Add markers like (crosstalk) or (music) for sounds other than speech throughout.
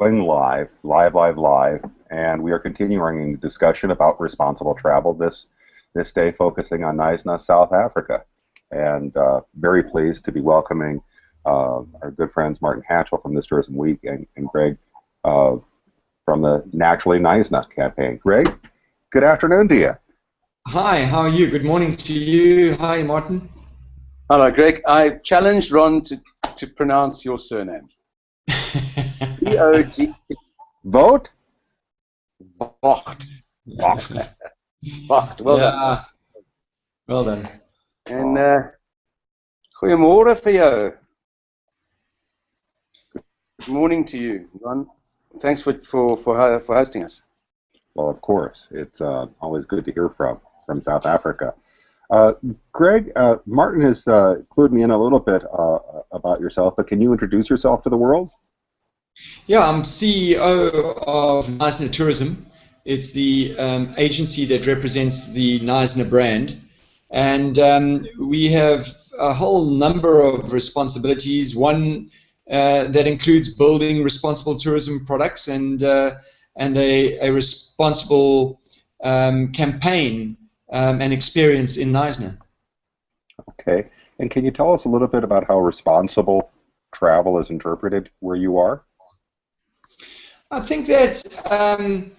going live, live, live, live, and we are continuing the discussion about responsible travel this this day, focusing on Knysna, South Africa, and uh, very pleased to be welcoming uh, our good friends Martin Hatchell from this Tourism Week and, and Greg uh, from the Naturally Knysna campaign. Greg, good afternoon to you. Hi, how are you? Good morning to you. Hi, Martin. Hello, Greg. I challenged Ron to, to pronounce your surname. (laughs) V-O-G. Vote? Vocht. Vocht. Vocht. Well yeah. done. Well done. En uh, goeiemôre vir jou. Good morning to you, Ron. Thanks for, for, for, for hosting us. Well, of course. It's uh, always good to hear from, from South Africa. Uh, Greg, uh, Martin has uh, clued me in a little bit uh, about yourself, but can you introduce yourself to the world? Yeah, I'm CEO of Knysna Tourism. It's the um, agency that represents the Knysna brand. And um, we have a whole number of responsibilities. One uh, that includes building responsible tourism products and, uh, and a, a responsible um, campaign um, and experience in Knysna. Okay. And can you tell us a little bit about how responsible travel is interpreted where you are? I think that um,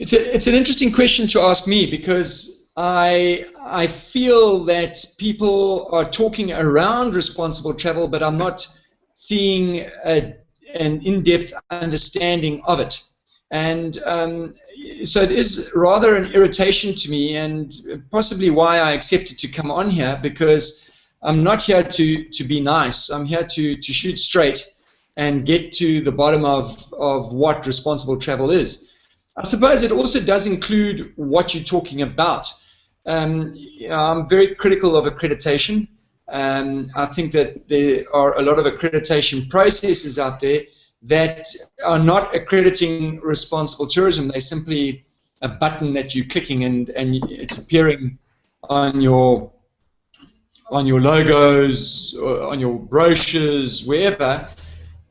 it's a, it's an interesting question to ask me because I I feel that people are talking around responsible travel, but I'm not seeing a, an in-depth understanding of it. And um, so it is rather an irritation to me, and possibly why I accepted to come on here because I'm not here to, to be nice. I'm here to, to shoot straight and get to the bottom of, of what responsible travel is. I suppose it also does include what you're talking about. Um, you know, I'm very critical of accreditation. Um, I think that there are a lot of accreditation processes out there that are not accrediting responsible tourism. They're simply a button that you're clicking and, and it's appearing on your on your logos, on your brochures, wherever.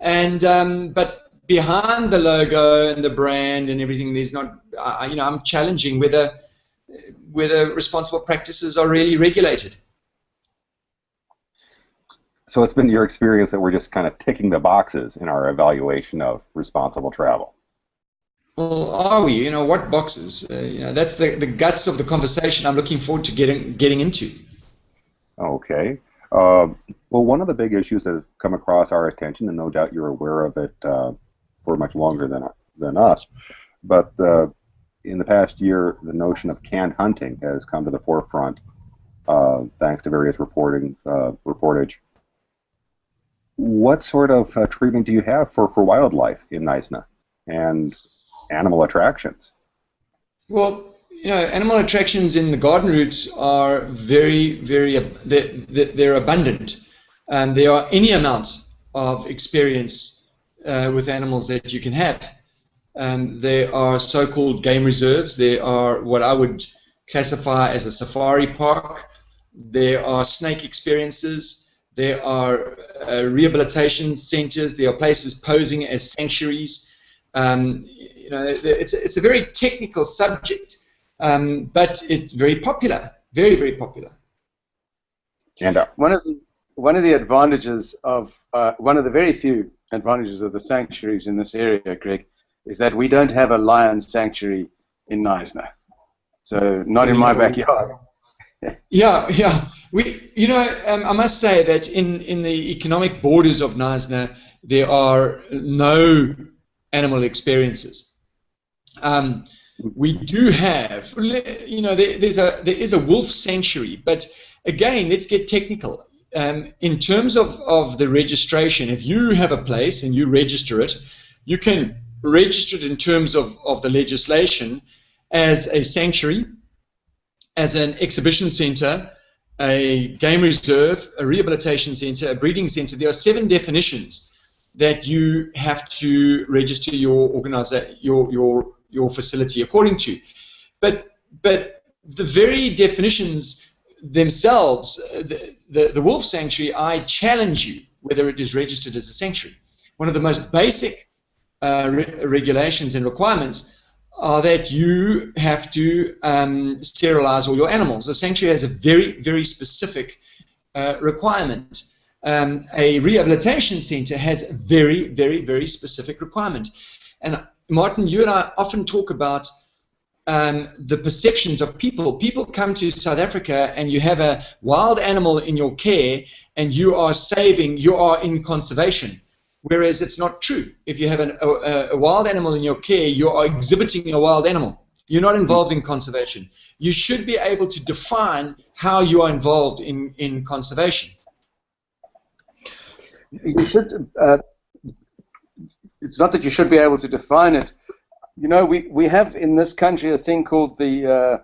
And um, but behind the logo and the brand and everything, there's not. Uh, you know, I'm challenging whether whether responsible practices are really regulated. So it's been your experience that we're just kind of ticking the boxes in our evaluation of responsible travel. Well, are we? You know, what boxes? Uh, you know, that's the, the guts of the conversation I'm looking forward to getting getting into. Okay. Uh, well, one of the big issues that has come across our attention, and no doubt you're aware of it uh, for much longer than than us, but in the past year, the notion of canned hunting has come to the forefront, uh, thanks to various reporting uh, reportage. What sort of uh, treatment do you have for, for wildlife in Knysna and animal attractions? Well, you know, animal attractions in the garden routes are very, very, they're, they're abundant. And there are any amount of experience uh, with animals that you can have. Um, there are so-called game reserves. There are what I would classify as a safari park. There are snake experiences. There are uh, rehabilitation centers. There are places posing as sanctuaries. Um, you know, it's, it's a very technical subject um, but it's very popular, very very popular. And uh, one of the one of the advantages of uh, one of the very few advantages of the sanctuaries in this area, Greg, is that we don't have a lion sanctuary in Knysna, so not in my backyard. (laughs) yeah, yeah. We, you know, um, I must say that in in the economic borders of Knysna, there are no animal experiences. Um, we do have, you know, there, there's a there is a wolf sanctuary, but again, let's get technical. Um, in terms of, of the registration, if you have a place and you register it, you can register it in terms of, of the legislation as a sanctuary, as an exhibition center, a game reserve, a rehabilitation center, a breeding center. There are seven definitions that you have to register your organizer, your your your facility according to. But but the very definitions themselves, uh, the, the, the wolf sanctuary, I challenge you whether it is registered as a sanctuary. One of the most basic uh, re- regulations and requirements are that you have to um, sterilize all your animals. The sanctuary has a very, very specific uh, requirement. Um, a rehabilitation center has a very, very, very specific requirement. And Martin, you and I often talk about um, the perceptions of people. People come to South Africa and you have a wild animal in your care and you are saving, you are in conservation. Whereas it's not true. If you have an, a, a wild animal in your care, you are exhibiting a wild animal. You're not involved in conservation. You should be able to define how you are involved in, in conservation. You should. Uh, it's not that you should be able to define it. You know, we, we have in this country a thing called the uh,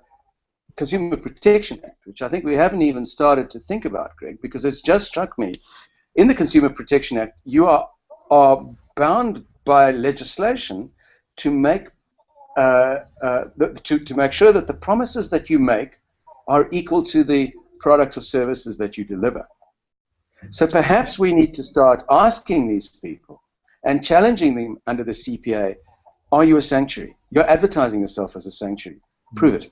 Consumer Protection Act, which I think we haven't even started to think about, Greg, because it's just struck me. In the Consumer Protection Act, you are are bound by legislation to make uh, uh, to, to make sure that the promises that you make are equal to the product or services that you deliver. So perhaps we need to start asking these people and challenging them under the CPA are you a sanctuary? You're advertising yourself as a sanctuary. Prove it.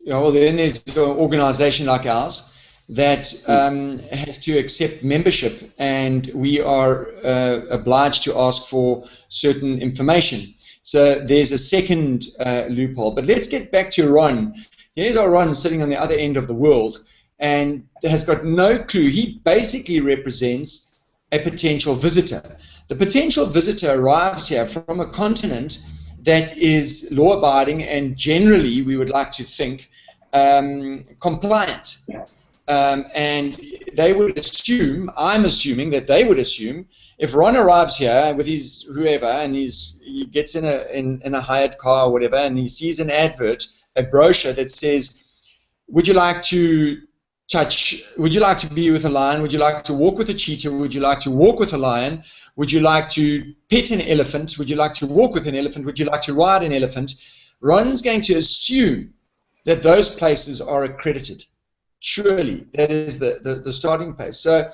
Yeah, well, then there's an organization like ours that um, has to accept membership, and we are uh, obliged to ask for certain information. So there's a second uh, loophole. But let's get back to Ron. Here's our Ron sitting on the other end of the world and has got no clue. He basically represents a potential visitor. The potential visitor arrives here from a continent that is law abiding and generally, we would like to think, um, compliant. Um, and they would assume, I'm assuming that they would assume, if Ron arrives here with his whoever and he's, he gets in a, in, in a hired car or whatever and he sees an advert, a brochure that says, would you like to touch, would you like to be with a lion? Would you like to walk with a cheetah? Would you like to walk with a lion? Would you like to pet an elephant? Would you like to walk with an elephant? Would you like to ride an elephant? Ron's going to assume that those places are accredited. Surely, that is the, the, the starting place. So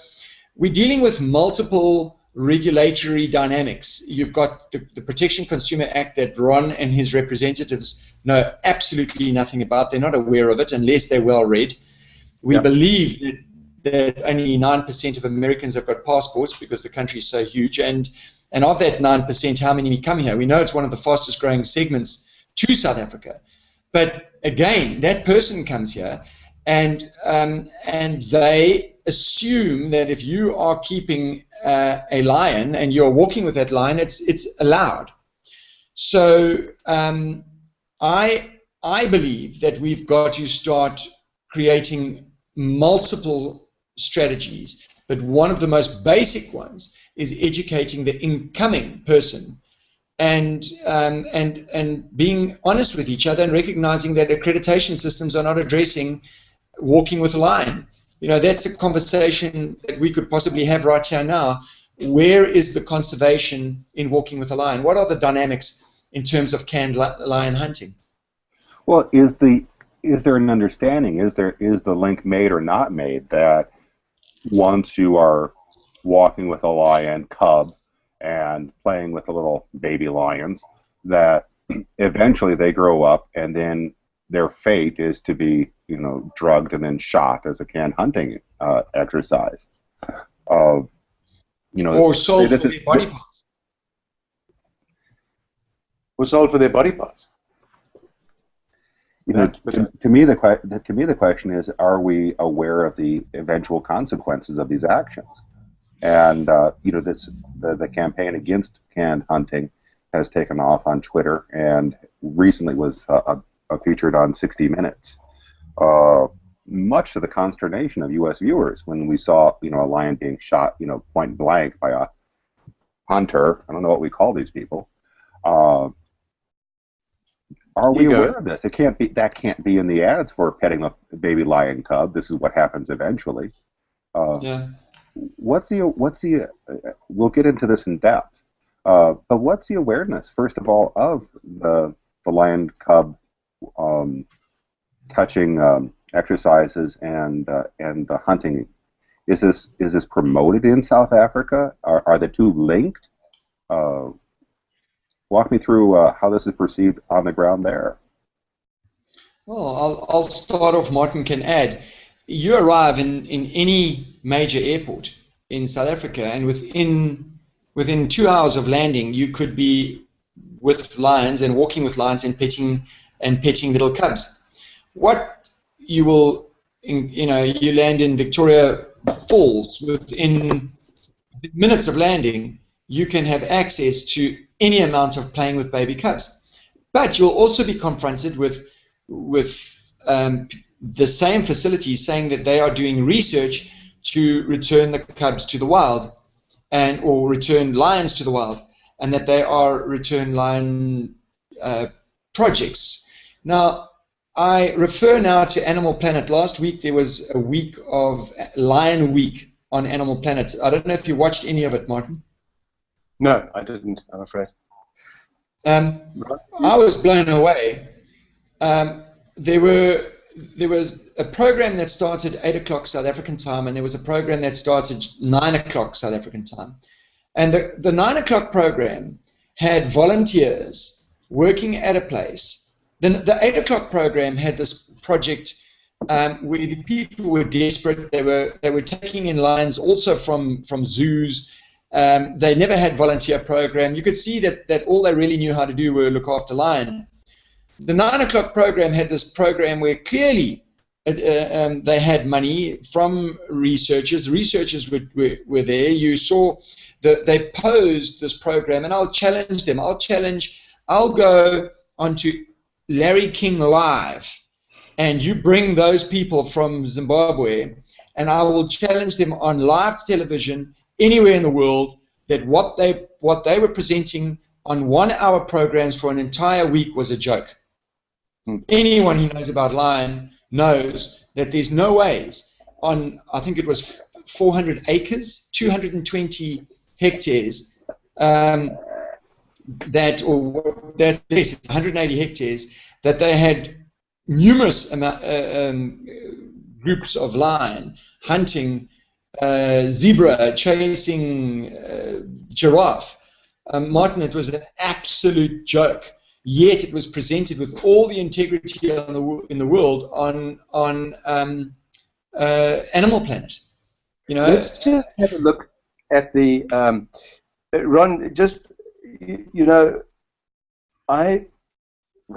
we're dealing with multiple regulatory dynamics. You've got the, the, Protection Consumer Act that Ron and his representatives know absolutely nothing about. They're not aware of it unless they're well read. We yep. believe that, that only 9% of Americans have got passports because the country is so huge. And, and of that 9%, how many come here? We know it's one of the fastest growing segments to South Africa. But again, that person comes here and um, and they assume that if you are keeping uh, a lion and you're walking with that lion, it's it's allowed. So um, I I believe that we've got to start creating multiple strategies, but one of the most basic ones is educating the incoming person and um, and and being honest with each other and recognizing that accreditation systems are not addressing walking with a lion. You know, that's a conversation that we could possibly have right here now. Where is the conservation in walking with a lion? What are the dynamics in terms of canned lion hunting? Well, is the is there an understanding? Is there is the link made or not made that once you are walking with a lion cub and playing with the little baby lions, that eventually they grow up and then their fate is to be, you know, drugged and then shot as a canned hunting uh, exercise. Uh, you know, or sold for their body parts. Or sold for their body parts. You know, to, to, me the to me the question is: Are we aware of the eventual consequences of these actions? And uh, you know, this the, the campaign against canned hunting has taken off on Twitter, and recently was uh, uh, featured on 60 Minutes. Uh, much to the consternation of U.S. viewers when we saw, you know, a lion being shot, you know, point blank by a hunter. I don't know what we call these people. Uh, are we aware of this? It can't be. That can't be in the ads for petting a baby lion cub. This is what happens eventually. Uh, yeah. What's the what's the? Uh, we'll get into this in depth. Uh, but what's the awareness, first of all, of the the lion cub um, touching um, exercises and uh, and the hunting. Is this is this promoted in South Africa? Are, are the two linked? Walk me through uh, how this is perceived on the ground there. Well, I'll, I'll start off. Martin can add. You arrive in, in any major airport in South Africa, and within within two hours of landing, you could be with lions and walking with lions and petting and petting little cubs. What you will, you know, you land in Victoria Falls within minutes of landing, you can have access to any amount of playing with baby cubs. But you'll also be confronted with with um, the same facilities saying that they are doing research to return the cubs to the wild and or return lions to the wild and that they are return lion uh, projects. Now, I refer now to Animal Planet. Last week there was a week of Lion Week on Animal Planet. I don't know if you watched any of it, Martin. No, I didn't. I'm afraid. Um, I was blown away. Um, there were there was a program that started eight o'clock South African time, and there was a program that started nine o'clock South African time. And the, the nine o'clock program had volunteers working at a place. Then the eight o'clock program had this project um, where the people were desperate. They were they were taking in lions also from from zoos. Um, they never had volunteer program. You could see that that all they really knew how to do were look after lion. The nine o'clock program had this program where clearly uh, um, they had money from researchers. Researchers were, were, were there. You saw that they posed this program, and I'll challenge them. I'll challenge, I'll go onto Larry King Live, and you bring those people from Zimbabwe, and I will challenge them on live television anywhere in the world that what they what they were presenting on one-hour programs for an entire week was a joke. Hmm. Anyone who knows about lion knows that there's no ways on, I think it was 400 acres, 220 hectares, um, that, or that, yes, 180 hectares, that they had numerous amount, uh, um, groups of lion hunting uh, zebra, chasing uh, giraffe. Um, Martin, it was an absolute joke yet it was presented with all the integrity in the, in the world on on um, uh, Animal Planet. You know, let's just have a look at the um, Ron. Just you know, I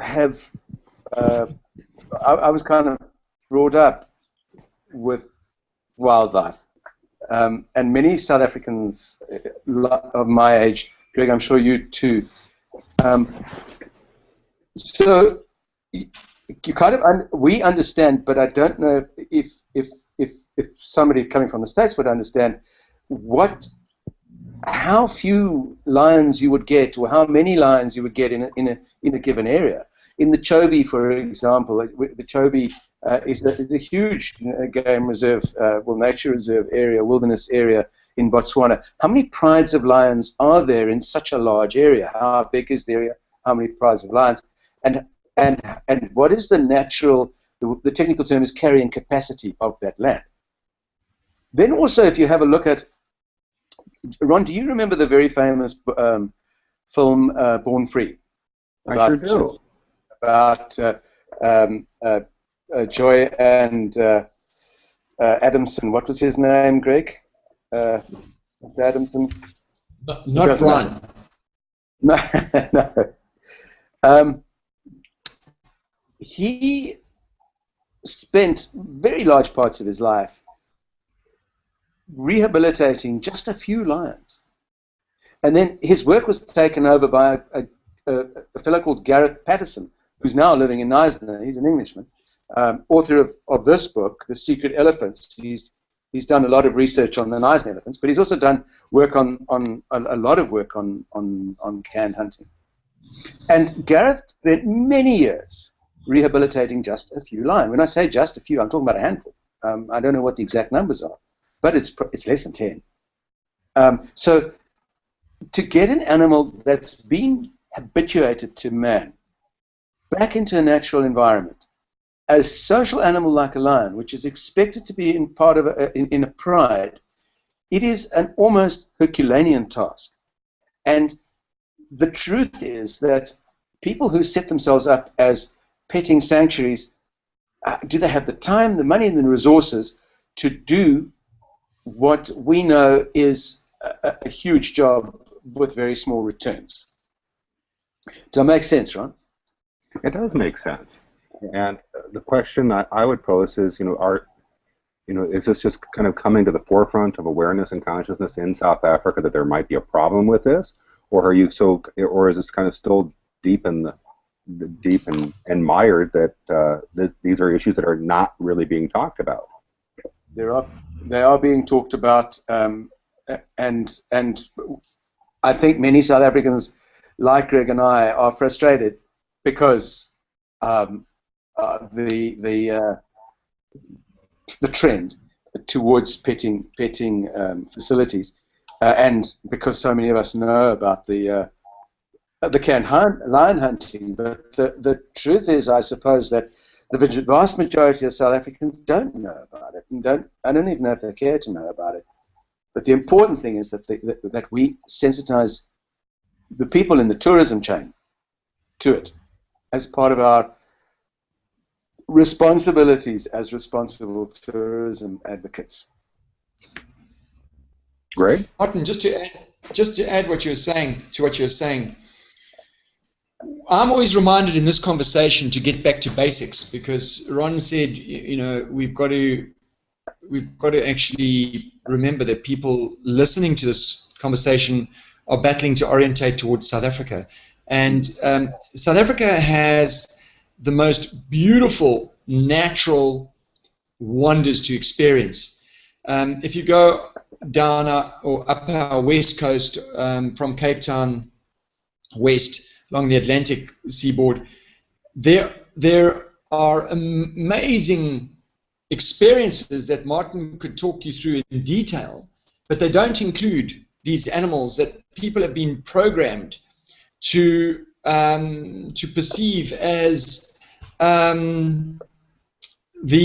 have uh, I, I, was kind of brought up with wildlife, um, and many South Africans uh, of my age, Greg, I'm sure you too. Um, so you kind of un- we understand, but I don't know if if if if somebody coming from the states would understand what how few lions you would get or how many lions you would get in a, in a in a given area. In the Chobe, for example, the Chobe uh, is, a, is a huge game reserve, uh, well, nature reserve area, wilderness area in Botswana. How many prides of lions are there in such a large area? How big is the area? How many prides of lions? and and and what is the natural the, the technical term is carrying capacity of that land. Then also, if you have a look at Ron, do you remember the very famous um, film uh, Born Free? I sure do. About uh, um, uh, uh Joy and uh, uh, Adamson. What was his name, Greg? Adamson. Not, not Ron. (laughs) No, no. Um, he spent very large parts of his life rehabilitating just a few lions. And then his work was taken over by a, a, a fellow called Gareth Patterson, who's now living in Knysna. He's an Englishman, um, author of, of this book, The Secret Elephants. He's, he's done a lot of research on the Knysna elephants, but he's also done work on, on a, a lot of work on, on, on canned hunting. And Gareth spent many years rehabilitating just a few lions. When I say just a few, I'm talking about a handful. Um, I don't know what the exact numbers are, but it's it's less than ten. Um, so to get an animal that's been habituated to man back into a natural environment, a social animal like a lion, which is expected to be in part of a, in, in a pride, it is an almost Herculean task. And the truth is that people who set themselves up as petting sanctuaries, uh, do they have the time, the money, and the resources to do what we know is a, a huge job with very small returns? Does that make sense, Ron? It does make sense. And the question I, I would pose is, you know, are you know, is this just kind of coming to the forefront of awareness and consciousness in South Africa that there might be a problem with this, or are you so, or is this kind of still deep in the deep and, and mired that uh, th these are issues that are not really being talked about? There are, they are being talked about, um, and and I think many South Africans, like Greg and I, are frustrated because um, uh, the the uh, the trend towards petting petting um, facilities, uh, and because so many of us know about the uh, the can lion hunting, but the, the truth is, I suppose that the vast majority of South Africans don't know about it, and don't I don't even know if they care to know about it. But the important thing is that, that, that we sensitize the people in the tourism chain to it as part of our responsibilities as responsible tourism advocates. Greg? Martin, just to add, just to add what you're saying to what you're saying, I'm always reminded in this conversation to get back to basics because Ron said, you know, we've got to we've got to actually remember that people listening to this conversation are battling to orientate towards South Africa, and um, South Africa has the most beautiful natural wonders to experience. Um, if you go down our, or up our west coast um, from Cape Town west along the Atlantic seaboard, there there are amazing experiences that Martin could talk you through in detail, but they don't include these animals that people have been programmed to um, to perceive as um, the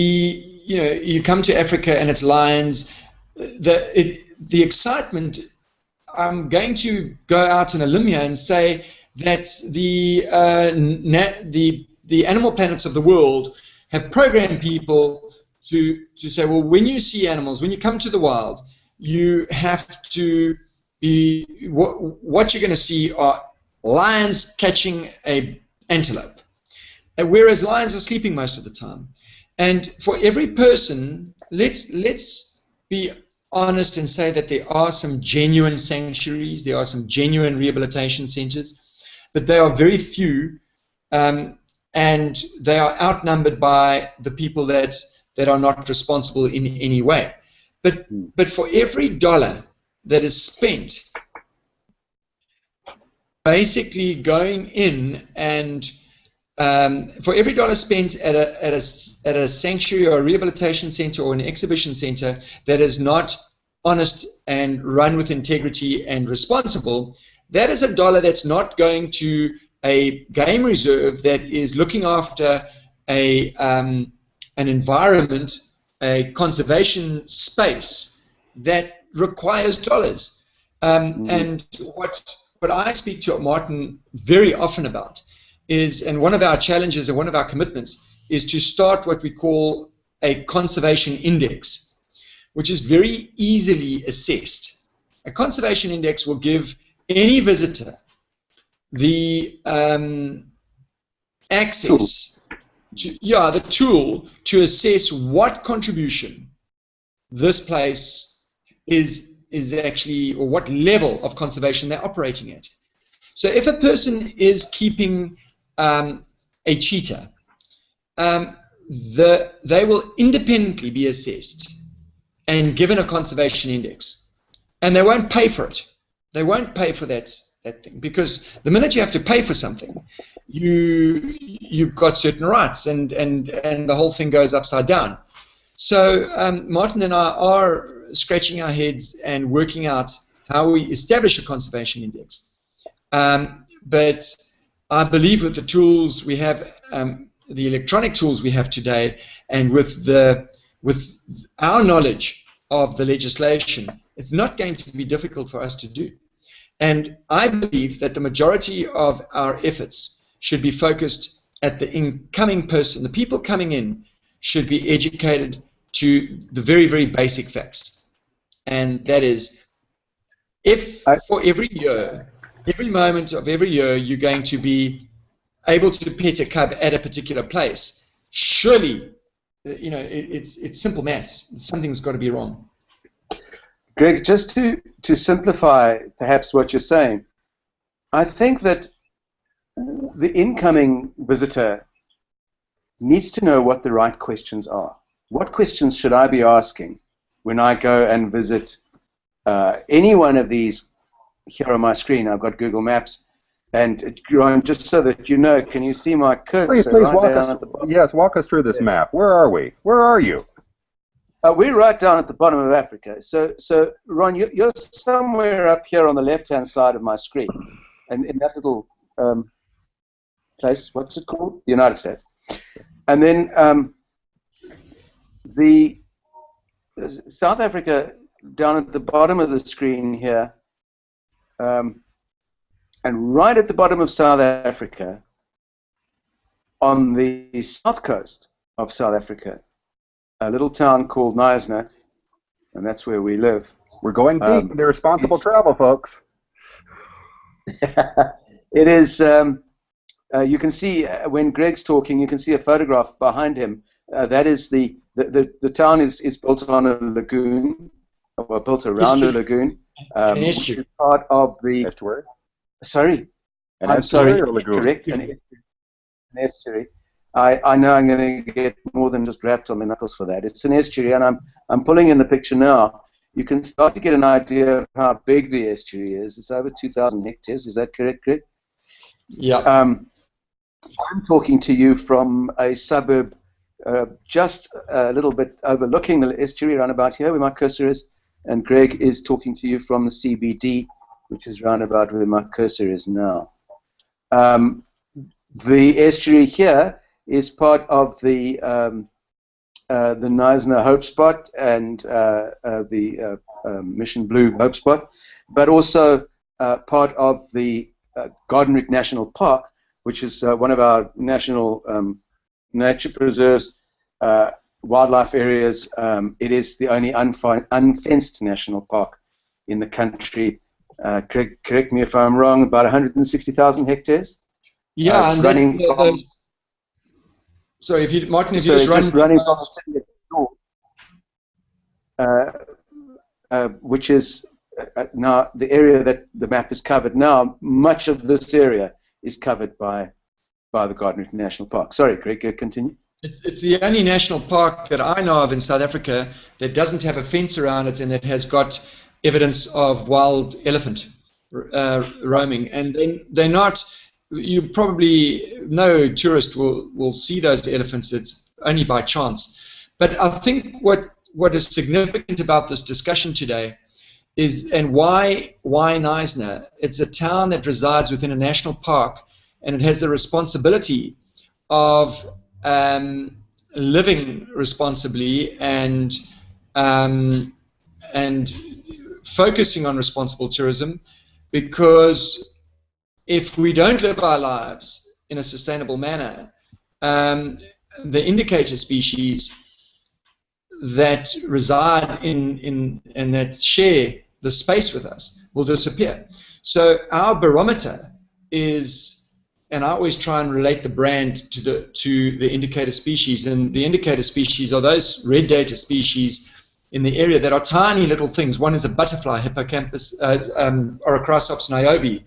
you know you come to Africa and it's lions. The it, the excitement. I'm going to go out on a limb here and say that the uh, the the animal planets of the world have programmed people to to say, well, when you see animals, when you come to the wild, you have to be what what you're going to see are lions catching a antelope, whereas lions are sleeping most of the time. And for every person, let's let's be honest and say that there are some genuine sanctuaries, there are some genuine rehabilitation centers, but they are very few, um, and they are outnumbered by the people that that are not responsible in any way. But but for every dollar that is spent basically going in and um, for every dollar spent at a, at, a, at a sanctuary or a rehabilitation center or an exhibition center that is not honest and run with integrity and responsible, that is a dollar that's not going to a game reserve that is looking after a um, an environment, a conservation space that requires dollars. Um, mm. And what what I speak to Martin very often about is, and one of our challenges and one of our commitments is to start what we call a conservation index, which is very easily assessed. A conservation index will give any visitor the um, access, to, yeah, the tool to assess what contribution this place is is actually, or what level of conservation they're operating at. So if a person is keeping um, a cheetah, um, the, they will independently be assessed and given a conservation index. And they won't pay for it. They won't pay for that, that thing because the minute you have to pay for something, you, you've got certain rights and, and, and the whole thing goes upside down. So um, Martin and I are scratching our heads and working out how we establish a conservation index. Um, but I believe with the tools we have, um, the electronic tools we have today, and with the with our knowledge of the legislation, it's not going to be difficult for us to do. And I believe that the majority of our efforts should be focused at the incoming person. The people coming in should be educated to the very, very basic facts. And that is, if for every year, every moment of every year, you're going to be able to pet a cub at a particular place, surely, you know, it, it's, it's simple maths. Something's got to be wrong. Greg, just to, to simplify perhaps what you're saying, I think that the incoming visitor needs to know what the right questions are. What questions should I be asking when I go and visit uh, any one of these here on my screen? I've got Google Maps. And Ron, just so that you know, can you see my cursor? Please, please right walk us. Yes, walk us through this map. Where are we? Where are you? Uh, we're right down at the bottom of Africa. So, so Ron, you, are somewhere up here on the left-hand side of my screen, and in that little um, place, what's it called? The United States. And then um, the South Africa down at the bottom of the screen here, um, and right at the bottom of South Africa, on the south coast of South Africa, a little town called Knysna, and that's where we live. We're going deep um, into responsible travel, folks. (laughs) it is. Um, uh, you can see uh, when Greg's talking, you can see a photograph behind him. Uh, that is the, the, the, the, town is, is built on a lagoon, or built around a lagoon. Um, which is part of the estuary. Sorry, an I'm sorry. Correct, an estuary. An estuary. I, I know I'm going to get more than just wrapped on the knuckles for that. It's an estuary, and I'm, I'm pulling in the picture now. You can start to get an idea of how big the estuary is. It's over 2,000 hectares. Is that correct, Greg? Yeah. Um, I'm talking to you from a suburb uh, just a little bit overlooking the estuary around about here where my cursor is, and Greg is talking to you from the CBD, which is round about where my cursor is now. Um, the estuary here is part of the um, uh, the Knysna Hope Spot and uh, uh, the uh, um, Mission Blue Hope Spot, but also uh, part of the Garden Route National Park, which is one of our national um, nature preserves, wildlife areas. Um, it is the only unfenced national park in the country. correct, correct me if I'm wrong. About 160,000 hectares. Yeah, and running the, the, so if you, Martin, if you just, run just running from the city uh, uh, which is uh, now the area that the map is covered now, much of this area is covered by by the Garden National Park. Sorry, Greg, continue. It's, it's the only national park that I know of in South Africa that doesn't have a fence around it and that has got evidence of wild elephant uh, roaming. And then they're not you probably no tourist will will see those elephants. It's only by chance. But I think what what is significant about this discussion today is and why why Knysna? It's a town that resides within a national park, and it has the responsibility of um, living responsibly and um, and focusing on responsible tourism because if we don't live our lives in a sustainable manner, um, the indicator species that reside in, in and that share the space with us will disappear. So our barometer is, and I always try and relate the brand to the to the indicator species, and the indicator species are those red data species in the area that are tiny little things. One is a butterfly, Hippocampus, uh, um, Orachrysops niobe,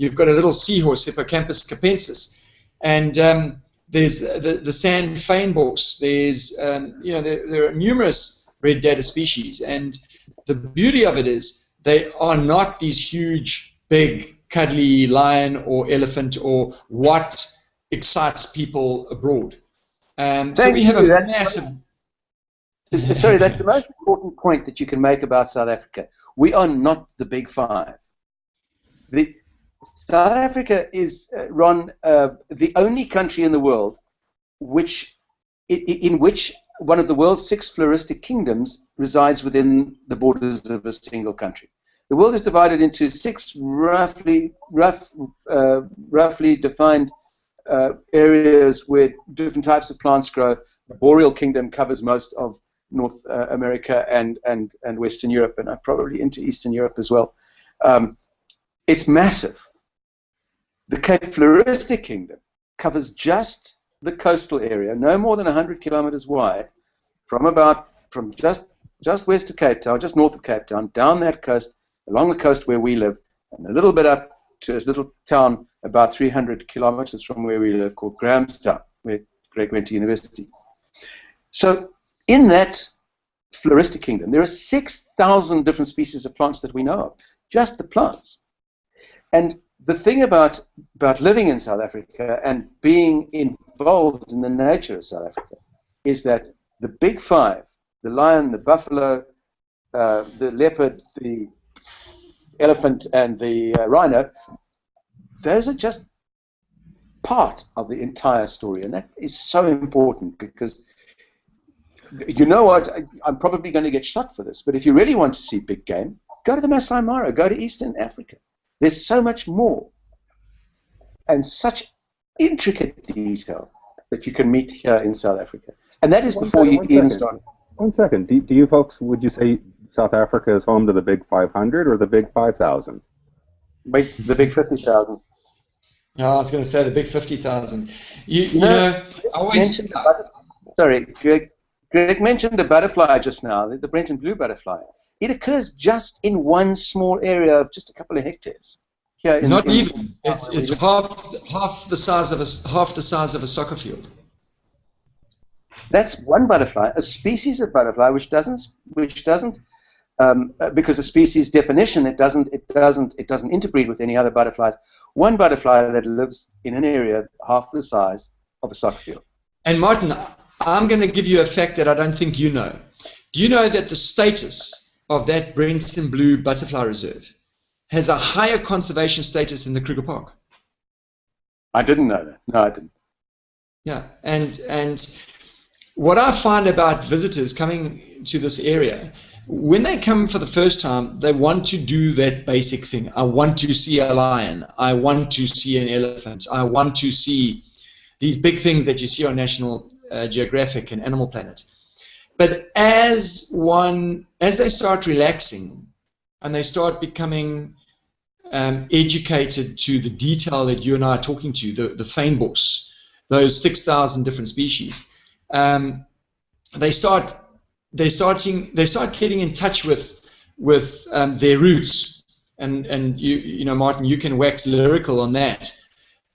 You've got a little seahorse, Hippocampus capensis, and um, there's the, the sand fynbos. There's um, you know there, there are numerous red data species, and the beauty of it is they are not these huge, big, cuddly lion or elephant or what excites people abroad. Um, so we have you. a that's massive. Sorry, that's the most important point that you can make about South Africa. We are not the big five. The, South Africa is, uh, Ron, uh, the only country in the world which, in, in which one of the world's six floristic kingdoms resides within the borders of a single country. The world is divided into six roughly, rough, uh, roughly defined uh, areas where different types of plants grow. The boreal kingdom covers most of North uh, America and, and, and Western Europe, and probably into Eastern Europe as well. Um, it's massive. The Cape Floristic Kingdom covers just the coastal area, no more than 100 kilometers wide, from about from just just west of Cape Town, just north of Cape Town, down that coast, along the coast where we live, and a little bit up to a little town about 300 kilometers from where we live called Grahamstown, where Greg went to university. So in that floristic kingdom, there are 6,000 different species of plants that we know of, just the plants. And the thing about, about living in South Africa and being involved in the nature of South Africa is that the big five, the lion, the buffalo, uh, the leopard, the elephant, and the uh, rhino, those are just part of the entire story. And that is so important because you know what? I, am probably going to get shot for this, but if you really want to see big game, go to the Masai Mara, go to Eastern Africa. There's so much more and such intricate detail that you can meet here in South Africa. And that is one before second, you even start. One second. Do, do you folks, would you say South Africa is home to the big 500 or the big 5,000? The big 50,000. No, I was going to say the big 50,000. You, you, know, know I always. Sorry, Greg, Greg mentioned the butterfly just now, the, the Brenton blue butterfly. It occurs just in one small area of just a couple of hectares. Here Not in, even. It's it's half half the size of a half the size of a soccer field. That's one butterfly, a species of butterfly which doesn't which doesn't um, because the species definition it doesn't it doesn't it doesn't interbreed with any other butterflies. One butterfly that lives in an area half the size of a soccer field. And Martin, I'm going to give you a fact that I don't think you know. Do you know that the status of that Brenton Blue Butterfly Reserve has a higher conservation status than the Kruger Park. I didn't know that. No, I didn't. Yeah, and and what I find about visitors coming to this area, when they come for the first time, they want to do that basic thing. I want to see a lion. I want to see an elephant. I want to see these big things that you see on National uh, Geographic and Animal Planet. But as one, as they start relaxing and they start becoming um, educated to the detail that you and I are talking to, the, the fynbos, those 6,000 different species, um, they start they starting they start getting in touch with with um, their roots, and and you you know Martin, you can wax lyrical on that,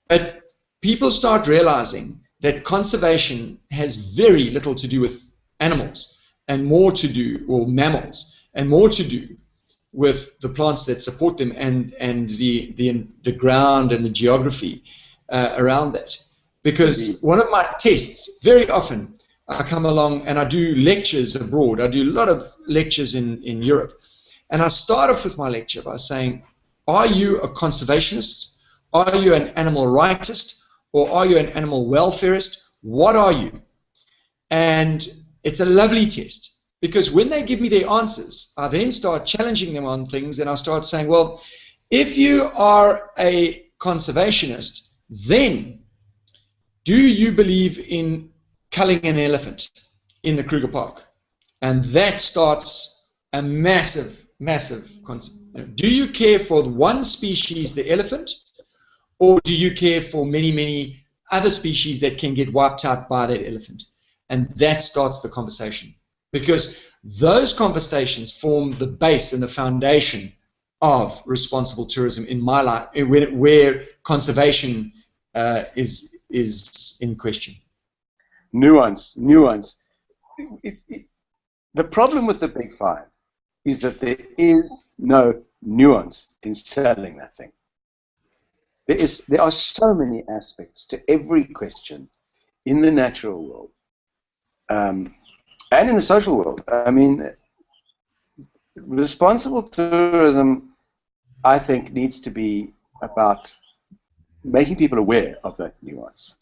but people start realizing that conservation has very little to do with animals and more to do or mammals and more to do with the plants that support them and and the the the ground and the geography uh, around that. Because one of my tests, very often, I come along and I do lectures abroad. I do a lot of lectures in in Europe, and I start off with my lecture by saying, "Are you a conservationist? Are you an animal rightist? Or are you an animal welfarist? What are you?" And it's a lovely test because when they give me their answers, I then start challenging them on things and I start saying, well, if you are a conservationist, then do you believe in culling an elephant in the Kruger Park? And that starts a massive, massive concept. Do you care for one species, the elephant, or do you care for many, many other species that can get wiped out by that elephant? And that starts the conversation because those conversations form the base and the foundation of responsible tourism in my life, where, where conservation uh, is is in question. Nuance, nuance. It, it, the problem with the Big Five is that there is no nuance in selling that thing. There is there are so many aspects to every question in the natural world. Um, and in the social world. I mean, responsible tourism, I think, needs to be about making people aware of that nuance.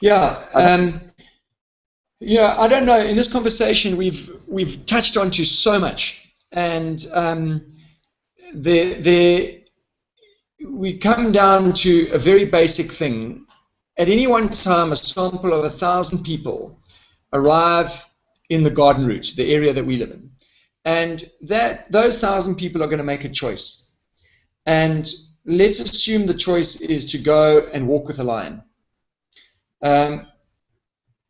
Yeah. Um, you know, I don't know. In this conversation, we've we've touched onto so much, and um, there there we come down to a very basic thing. At any one time, a sample of a thousand people arrive in the garden route, the area that we live in, and that those thousand people are going to make a choice. And let's assume the choice is to go and walk with a lion. Um,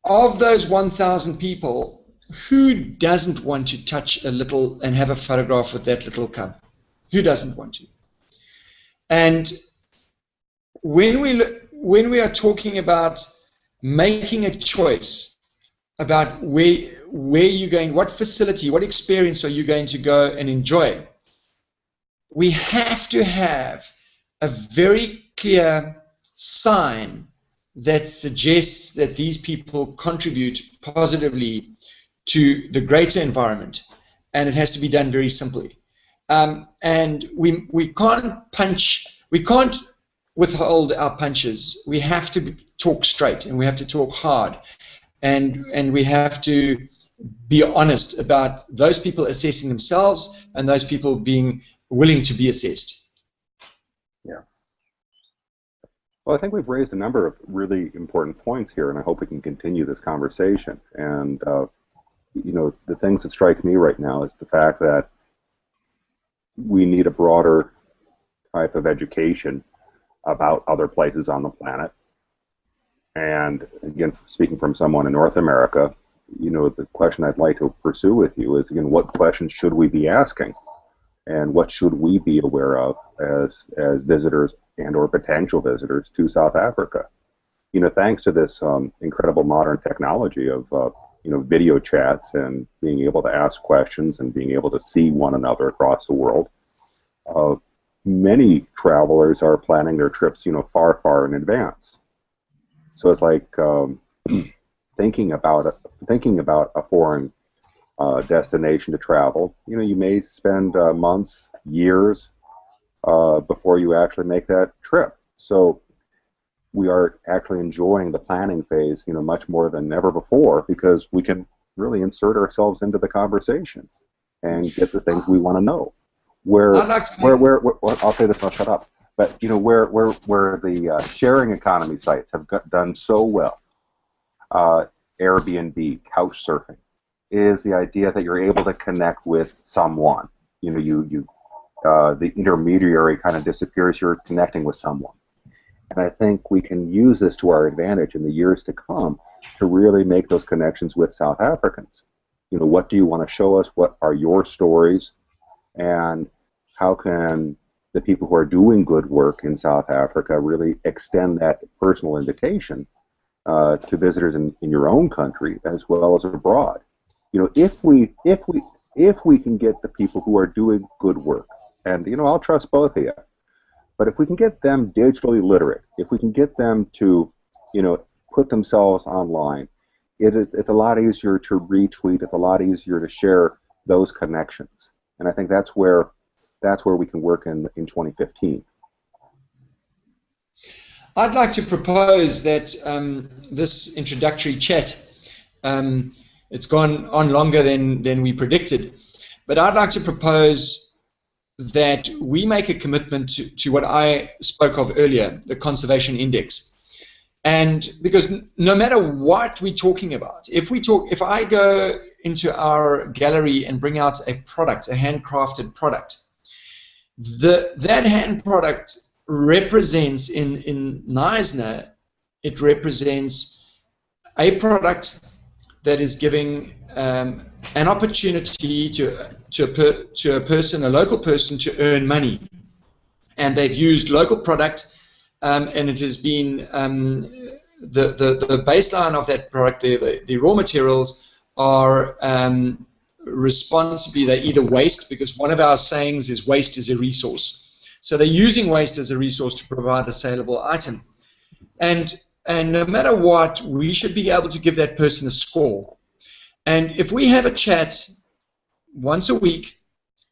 of those 1,000 people, who doesn't want to touch a little and have a photograph with that little cub? Who doesn't want to? And when we when we are talking about making a choice about where where you're going, what facility, what experience are you going to go and enjoy, we have to have a very clear sign that suggests that these people contribute positively to the greater environment, and it has to be done very simply. Um, and we we can't punch, we can't withhold our punches. We have to talk straight, and we have to talk hard, and and we have to be honest about those people assessing themselves and those people being willing to be assessed. Well, I think we've raised a number of really important points here, and I hope we can continue this conversation. And, uh, you know, the things that strike me right now is the fact that we need a broader type of education about other places on the planet. And again, speaking from someone in North America, you know, the question I'd like to pursue with you is, again, what questions should we be asking? And what should we be aware of as, as visitors and or potential visitors to South Africa. You know, thanks to this um, incredible modern technology of uh, you know video chats and being able to ask questions and being able to see one another across the world, uh, many travelers are planning their trips you know far far in advance. So it's like um, (clears throat) thinking about a, thinking about a foreign uh, destination to travel. You know, you may spend uh, months, years uh, before you actually make that trip. So we are actually enjoying the planning phase, you know, much more than ever before because we can really insert ourselves into the conversation and get the things we want to know. Where, where, where, where, I'll say this, and I'll shut up. But you know, where, where, where the uh, sharing economy sites have got, done so well, uh, Airbnb, couch surfing, is the idea that you're able to connect with someone. You know, you you uh, the intermediary kind of disappears, you're connecting with someone. And I think we can use this to our advantage in the years to come to really make those connections with South Africans. You know, what do you want to show us? What are your stories? And how can the people who are doing good work in South Africa really extend that personal invitation uh, to visitors in, in your own country as well as abroad? You know, if we if we if we can get the people who are doing good work and you know I'll trust both of you. But if we can get them digitally literate, if we can get them to, you know, put themselves online, it is it's a lot easier to retweet. It's a lot easier to share those connections, and I think that's where that's where we can work in in 2015. I'd like to propose that um, this introductory chat, um, it's gone on longer than, than we predicted, but I'd like to propose that we make a commitment to, to what I spoke of earlier, the conservation index. And because no matter what we're talking about, if we talk, if I go into our gallery and bring out a product, a handcrafted product, the that hand product represents in in Knysna, it represents a product that is giving um, an opportunity to to a, per, to a person, a local person, to earn money. And they've used local product, um, and it has been um, the, the, the baseline of that product, the, the, the raw materials are um, responsibly, they either waste, because one of our sayings is waste is a resource. So they're using waste as a resource to provide a saleable item. And, and no matter what, we should be able to give that person a score. And if we have a chat once a week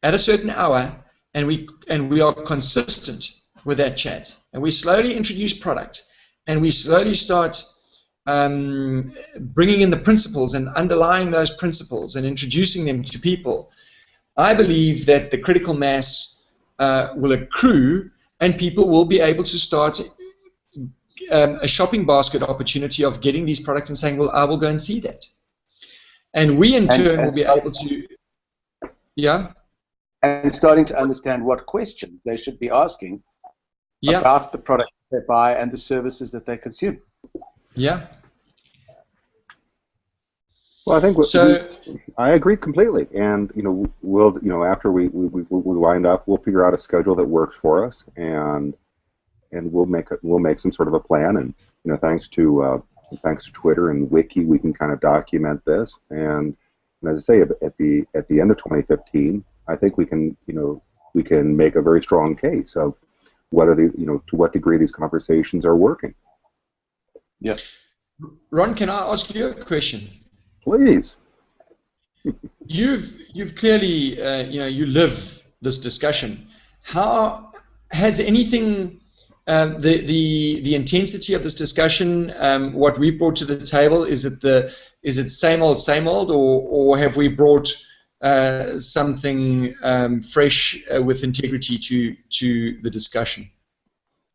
at a certain hour, and we and we are consistent with that chat, and we slowly introduce product, and we slowly start um, bringing in the principles and underlying those principles and introducing them to people, I believe that the critical mass uh, will accrue and people will be able to start um, a shopping basket opportunity of getting these products and saying, well, I will go and see that. And we in turn will be able to, yeah? And starting to understand what questions they should be asking yeah. about the product they buy and the services that they consume. Yeah. Well, I think so. We, I agree completely, and you know, we'll you know after we, we, we, we wind up, we'll figure out a schedule that works for us, and and we'll make a, we'll make some sort of a plan, and you know, thanks to uh, thanks to Twitter and Wiki, we can kind of document this, and, and as I say, at the at the end of 2015, I think we can you know we can make a very strong case of what are the you know to what degree these conversations are working. Yes. Ron, can I ask you a question? Please. (laughs) you've you've clearly uh, you know you live this discussion. How has anything uh, the the the intensity of this discussion, um, what we've brought to the table, is it the is it same old same old, or or have we brought uh, something um, fresh uh, with integrity to to the discussion?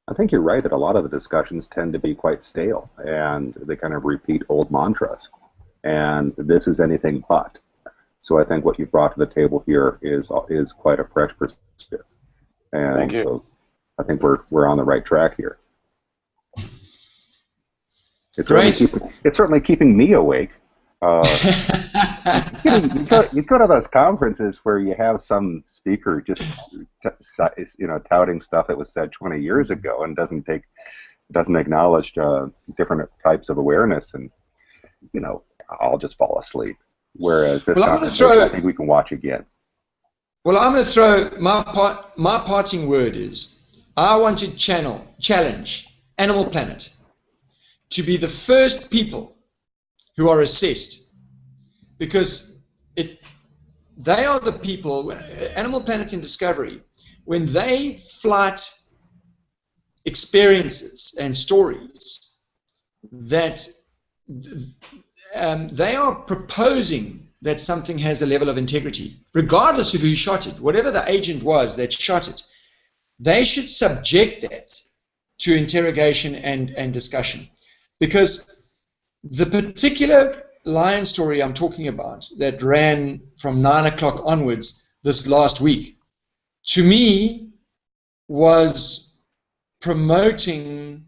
I think you're right that a lot of the discussions tend to be quite stale and they kind of repeat old mantras, and this is anything but. So I think what you brought to the table here is is quite a fresh perspective. And Thank you. So I think we're we're on the right track here. It's Great. Certainly keeping, it's certainly keeping me awake. Uh, (laughs) you, know, you, go, you, go, to those conferences where you have some speaker just you know touting stuff that was said 20 years ago and doesn't take doesn't acknowledge uh, different types of awareness and you know I'll just fall asleep. Whereas this well, conversation, throw, I think we can watch again. Well, I'm going to throw my part, my parting word is I want to channel, challenge Animal Planet to be the first people who are assessed because it, they are the people, Animal Planet in Discovery, when they flight experiences and stories that um, they are proposing that something has a level of integrity, regardless of who shot it, whatever the agent was that shot it they should subject that to interrogation and, and discussion. Because the particular lion story I'm talking about that ran from 9 o'clock onwards this last week, to me was promoting,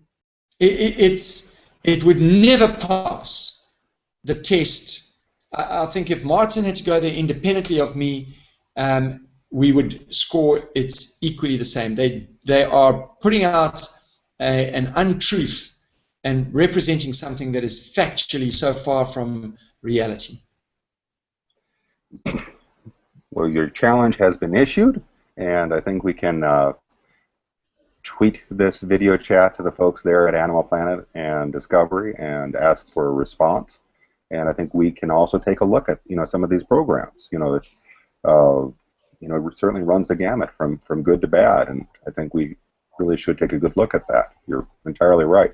it, it, it's, it would never pass the test. I, I, think if Martin had to go there independently of me, um, we would score it equally the same. They they are putting out a, an untruth and representing something that is factually so far from reality. Well, your challenge has been issued, and I think we can uh, tweet this video chat to the folks there at Animal Planet and Discovery and ask for a response. And I think we can also take a look at you know some of these programs. You know, uh, you know, it certainly runs the gamut from, from good to bad, and I think we really should take a good look at that. You're entirely right.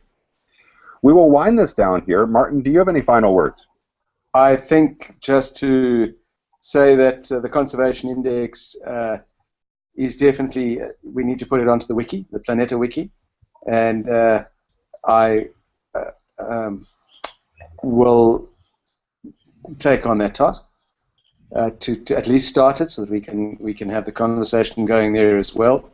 We will wind this down here. Martin, do you have any final words? I think just to say that uh, the conservation index uh, is definitely, uh, we need to put it onto the wiki, the Planeta wiki, and uh, I uh, um, will take on that task uh, to, to at least start it so that we can we can have the conversation going there as well.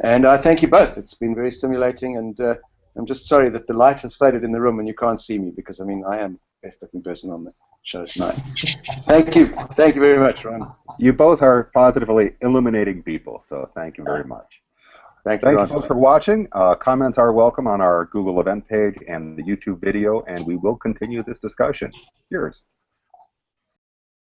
And I thank you both. It's been very stimulating, and uh, I'm just sorry that the light has faded in the room and you can't see me because I mean I am the best looking person on the show tonight. thank you, thank you very much, Ron. You both are positively illuminating people, so thank you very much. Thank you, Thank you folks for watching. Uh, comments are welcome on our Google event page and the YouTube video, and we will continue this discussion. Cheers.